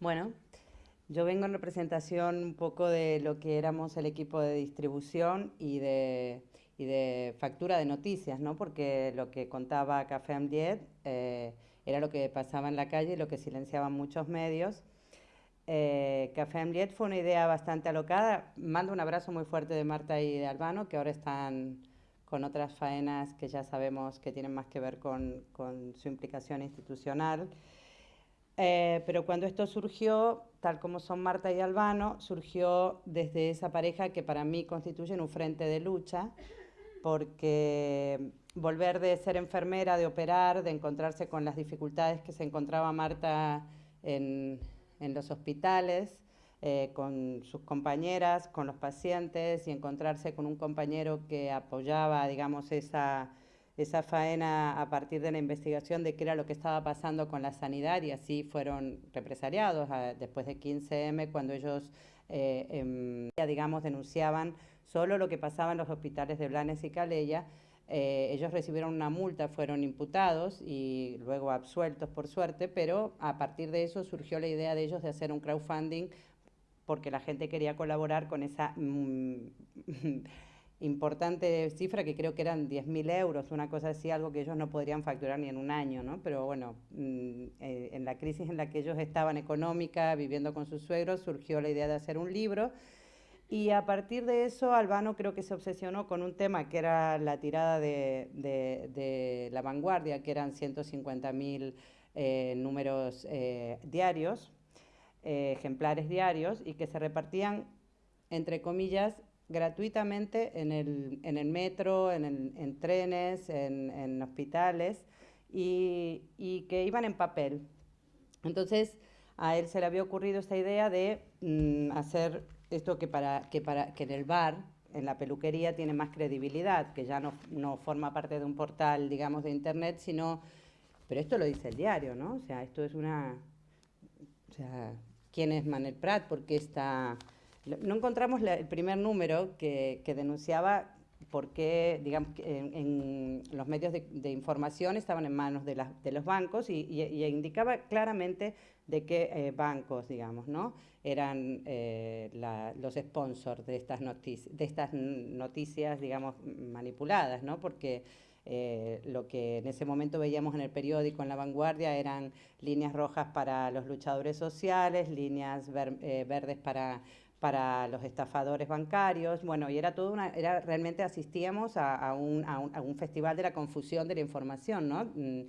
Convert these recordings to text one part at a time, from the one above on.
Bueno, yo vengo en representación un poco de lo que éramos el equipo de distribución y de, y de factura de noticias, ¿no? Porque lo que contaba Café Amdiet eh, era lo que pasaba en la calle y lo que silenciaban muchos medios. Eh, Café Amdiet fue una idea bastante alocada. Mando un abrazo muy fuerte de Marta y de Albano, que ahora están con otras faenas que ya sabemos que tienen más que ver con su implicación institucional. Eh, pero cuando esto surgió, tal como son Marta y Albano, surgió desde esa pareja que para mí constituyen un frente de lucha, porque volver de ser enfermera, de operar, de encontrarse con las dificultades que se encontraba Marta en, en los hospitales, eh, con sus compañeras, con los pacientes y encontrarse con un compañero que apoyaba, digamos, esa esa faena a partir de la investigación de qué era lo que estaba pasando con la sanidad y así fueron represaliados ah, después de 15M cuando ellos, eh, em, digamos, denunciaban solo lo que pasaba en los hospitales de Blanes y Calella. Eh, ellos recibieron una multa, fueron imputados y luego absueltos por suerte, pero a partir de eso surgió la idea de ellos de hacer un crowdfunding porque la gente quería colaborar con esa... Mm, importante cifra que creo que eran 10.000 euros, una cosa así, algo que ellos no podrían facturar ni en un año, ¿no? Pero bueno, mm, eh, en la crisis en la que ellos estaban económica, viviendo con sus suegros, surgió la idea de hacer un libro. Y a partir de eso, Albano creo que se obsesionó con un tema que era la tirada de, de, La Vanguardia, que eran 150.000 eh, números eh, diarios, ejemplares diarios, y que se repartían, entre comillas, gratuitamente en el, en el metro, en, en trenes, en, en hospitales y, y, que iban en papel. Entonces a él se le había ocurrido esta idea de mm, hacer esto que, para, que, para, que en el bar, en la peluquería, tiene más credibilidad, que ya no, no forma parte de un portal, digamos, de internet, sino... Pero esto lo dice el diario, ¿no? O sea, esto es una... O sea, ¿quién es Manel Prat? ¿Por qué está...? No encontramos el primer número que, denunciaba por qué, digamos, en, los medios de, información estaban en manos de, los bancos y, indicaba claramente de qué eh, bancos, digamos, ¿no? eran eh, los sponsors de estas, noticias, de estas noticias, digamos, manipuladas, ¿no? porque eh, lo que en ese momento veíamos en el periódico, en La Vanguardia, eran líneas rojas para los luchadores sociales, líneas verdes para para los estafadores bancarios, bueno, y era todo una, era realmente asistíamos a, un, a, un, festival de la confusión de la información, ¿no? Mm,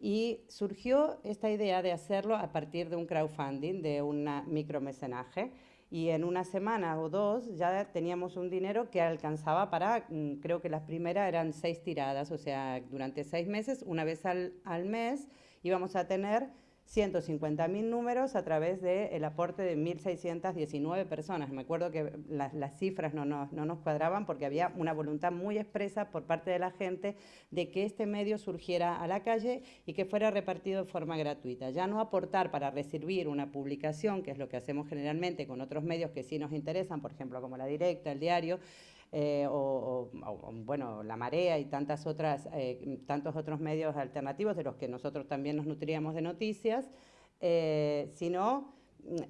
y surgió esta idea de hacerlo a partir de un crowdfunding, de un micromecenaje, y en una semana o dos ya teníamos un dinero que alcanzaba para, mm, creo que las primeras eran seis tiradas, o sea, durante seis meses, una vez al, al mes, íbamos a tener 150.000 números a través del aporte de 1.619 personas. Me acuerdo que las, cifras no, no, nos cuadraban porque había una voluntad muy expresa por parte de la gente de que este medio surgiera a la calle y que fuera repartido de forma gratuita. Ya no aportar para recibir una publicación, que es lo que hacemos generalmente con otros medios que sí nos interesan, por ejemplo, como La Directa, El Diario, eh, o, bueno, La Marea y tantas otras, eh, tantos otros medios alternativos de los que nosotros también nos nutríamos de noticias, eh, sino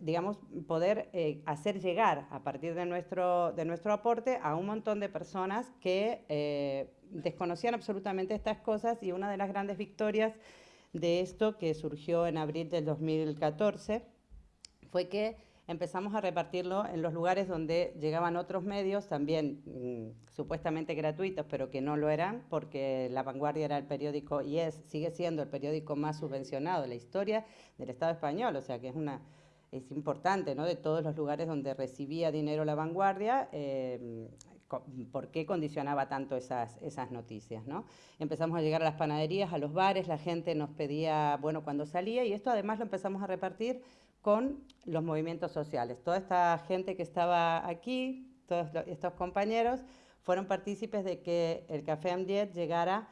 digamos, poder hacer llegar a partir de nuestro, de nuestro aporte a un montón de personas que desconocían absolutamente estas cosas. Y una de las grandes victorias de esto que surgió en abril del 2014 fue que empezamos a repartirlo en los lugares donde llegaban otros medios, también mm, supuestamente gratuitos, pero que no lo eran, porque La Vanguardia era el periódico, y es, sigue siendo el periódico más subvencionado de la historia del Estado español, o sea que es una es importante, ¿no? De todos los lugares donde recibía dinero La Vanguardia, eh, por qué condicionaba tanto esas, esas noticias, ¿no? Empezamos a llegar a las panaderías, a los bares, la gente nos pedía, bueno, cuando salía, y esto además lo empezamos a repartir con los movimientos sociales. Toda esta gente que estaba aquí, todos estos compañeros, fueron partícipes de que el Café Amdiet llegara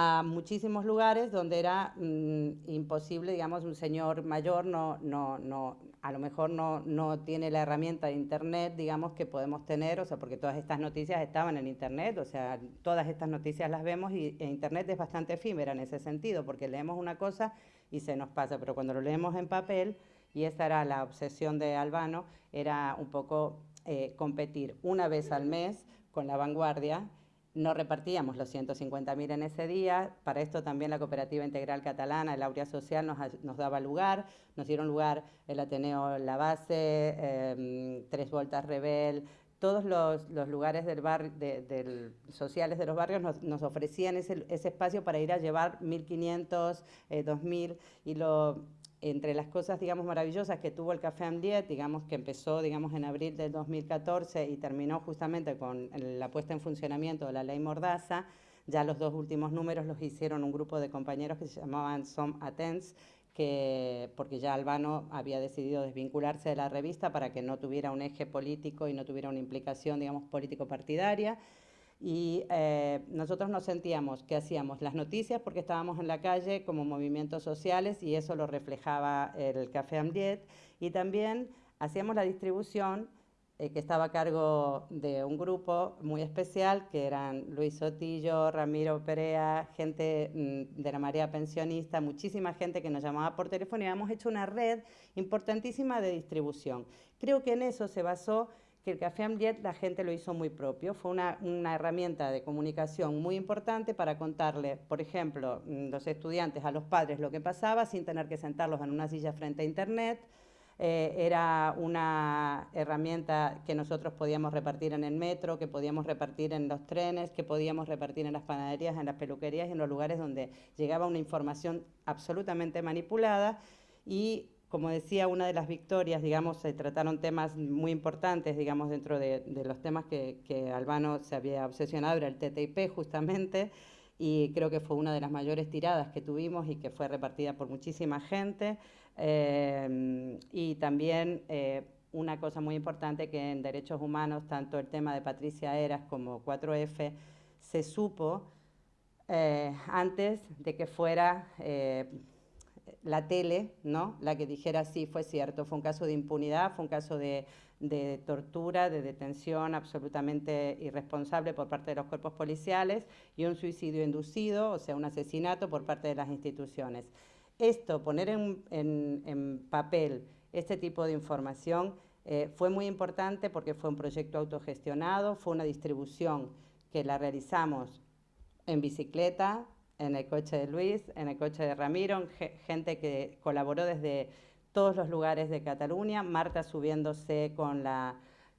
a muchísimos lugares donde era mm, imposible, digamos, un señor mayor no, no, no, a lo mejor no, no tiene la herramienta de Internet, digamos, que podemos tener, o sea, porque todas estas noticias estaban en Internet, o sea, todas estas noticias las vemos y Internet es bastante efímera en ese sentido, porque leemos una cosa y se nos pasa, pero cuando lo leemos en papel y esa era la obsesión de Albano, era un poco eh, competir una vez al mes con la vanguardia. No repartíamos los 150.000 en ese día, para esto también la Cooperativa Integral Catalana, el Aurea Social, nos, daba lugar, nos dieron lugar el Ateneo La Base, em, Tres Voltas Rebel, todos los, lugares del sociales de los barrios nos, ofrecían ese, espacio para ir a llevar 1.500, 2.000 eh, y lo, entre las cosas, digamos, maravillosas que tuvo el Café Amdiet, digamos, que empezó, digamos, en abril del 2014 y terminó justamente con la puesta en funcionamiento de la ley Mordaza, ya los dos últimos números los hicieron un grupo de compañeros que se llamaban Som Atens, que, porque ya Albano había decidido desvincularse de la revista para que no tuviera un eje político y no tuviera una implicación, digamos, político-partidaria. Y eh, nosotros nos sentíamos que hacíamos las noticias porque estábamos en la calle como movimientos sociales y eso lo reflejaba el Café Amdiet. Y también hacíamos la distribución eh, que estaba a cargo de un grupo muy especial, que eran Luis Sotillo, Ramiro Perea, gente mm, de la marea pensionista, muchísima gente que nos llamaba por teléfono y habíamos hecho una red importantísima de distribución. Creo que en eso se basó que el Café Amliet la gente lo hizo muy propio. Fue una, una, herramienta de comunicación muy importante para contarle, por ejemplo, mm, los estudiantes a los padres lo que pasaba sin tener que sentarlos en una silla frente a Internet, eh, era una herramienta que nosotros podíamos repartir en el metro, que podíamos repartir en los trenes, que podíamos repartir en las panaderías, en las peluquerías en los lugares donde llegaba una información absolutamente manipulada y como decía, una de las victorias, digamos, se trataron temas muy importantes, digamos, dentro de, los temas que, Albano se había obsesionado, era el TTIP justamente, y creo que fue una de las mayores tiradas que tuvimos y que fue repartida por muchísima gente. Eh, y también eh, una cosa muy importante que en derechos humanos, tanto el tema de Patricia Eras como 4F, se supo eh, antes de que fuera la tele, ¿no? La que dijera sí, fue cierto, fue un caso de impunidad, fue un caso de, de, tortura, de detención absolutamente irresponsable por parte de los cuerpos policiales y un suicidio inducido, o sea, un asesinato por parte de las instituciones esto, poner en, papel este tipo de información, eh, fue muy importante porque fue un proyecto autogestionado, fue una distribución que la realizamos en bicicleta, en el coche de Luis, en el coche de Ramiro, gente que colaboró desde todos los lugares de Cataluña, Marta subiéndose con la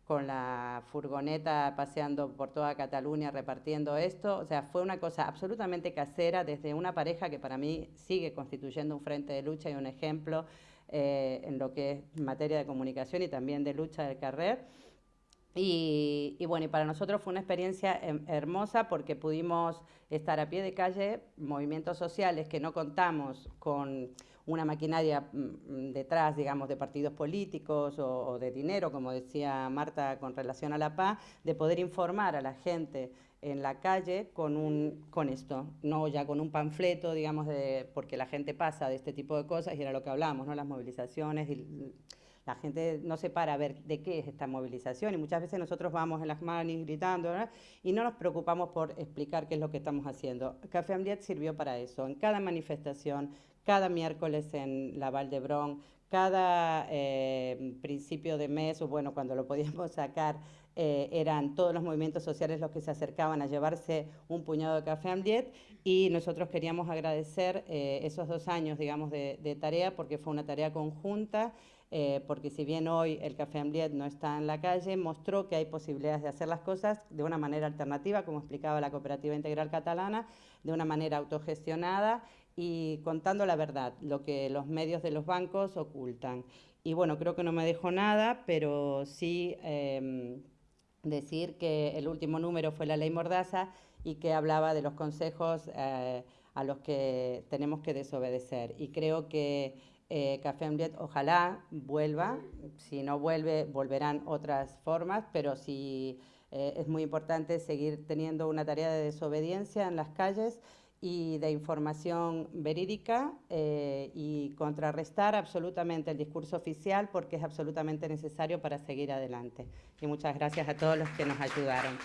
con la furgoneta paseando por toda Cataluña repartiendo esto. O sea, fue una cosa absolutamente casera desde una pareja que para mí sigue constituyendo un frente de lucha y un ejemplo eh, en lo que es materia de comunicación y también de lucha del carrer. Y, bueno, y para nosotros fue una experiencia hermosa porque pudimos estar a pie de calle, movimientos sociales que no contamos con una maquinaria mm, detrás, digamos, de partidos políticos o, de dinero, como decía Marta con relación a la paz, de poder informar a la gente en la calle con, un, con esto, no ya con un panfleto, digamos, de, porque la gente pasa de este tipo de cosas y era lo que hablamos, ¿no? las movilizaciones, y la gente no se para a ver de qué es esta movilización y muchas veces nosotros vamos en las manos gritando y no nos preocupamos por explicar qué es lo que estamos haciendo. Café Amdiet sirvió para eso, en cada manifestación, cada miércoles en la Val d'Hebron, cada eh, principio de mes, o bueno, cuando lo podíamos sacar, eh, eran todos los movimientos sociales los que se acercaban a llevarse un puñado de café Amdiet y nosotros queríamos agradecer eh, esos dos años, digamos, de, tarea porque fue una tarea conjunta, porque si bien hoy el Café Amdiet no está en la calle, mostró que hay posibilidades de hacer las cosas de una manera alternativa, como explicaba la Cooperativa Integral Catalana, de una manera autogestionada y contando la verdad, lo que los medios de los bancos ocultan. Y bueno, creo que no me dejo nada, pero sí em, decir que el último número fue la ley Mordaza y que hablaba de los consejos eh, a los que tenemos que desobedecer. Y creo que eh, Café Ambiet ojalá vuelva, si no vuelve, volverán otras formas, pero sí eh, es muy importante seguir teniendo una tarea de desobediencia en las calles y de información verídica eh, y contrarrestar absolutamente el discurso oficial porque es absolutamente necesario para seguir adelante. Y muchas gracias a todos los que nos ayudaron.